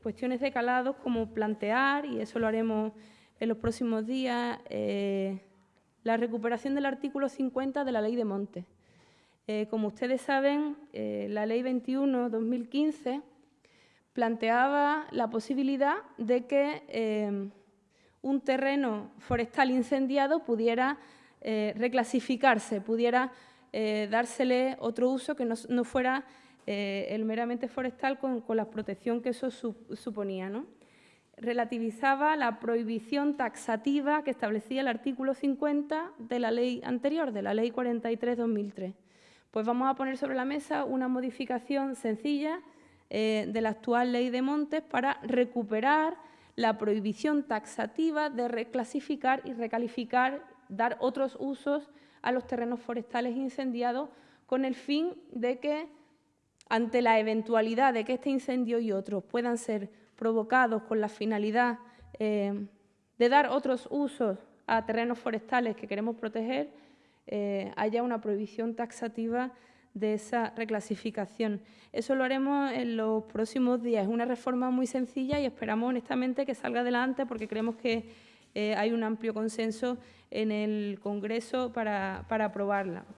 cuestiones de calado como plantear, y eso lo haremos en los próximos días, eh, la recuperación del artículo 50 de la Ley de Montes. Eh, como ustedes saben, eh, la Ley 21-2015 planteaba la posibilidad de que un terreno forestal incendiado pudiera reclasificarse, pudiera dársele otro uso que no fuera eh, el meramente forestal con, la protección que eso suponía. ¿no? Relativizaba la prohibición taxativa que establecía el artículo 50 de la ley anterior, de la ley 43-2003. Pues vamos a poner sobre la mesa una modificación sencilla eh, de la actual ley de montes para recuperar la prohibición taxativa de reclasificar y recalificar, dar otros usos a los terrenos forestales incendiados con el fin de que ante la eventualidad de que este incendio y otros puedan ser provocados con la finalidad eh, de dar otros usos a terrenos forestales que queremos proteger, eh, haya una prohibición taxativa de esa reclasificación. Eso lo haremos en los próximos días. Es una reforma muy sencilla y esperamos honestamente que salga adelante porque creemos que eh, hay un amplio consenso en el Congreso para aprobarla.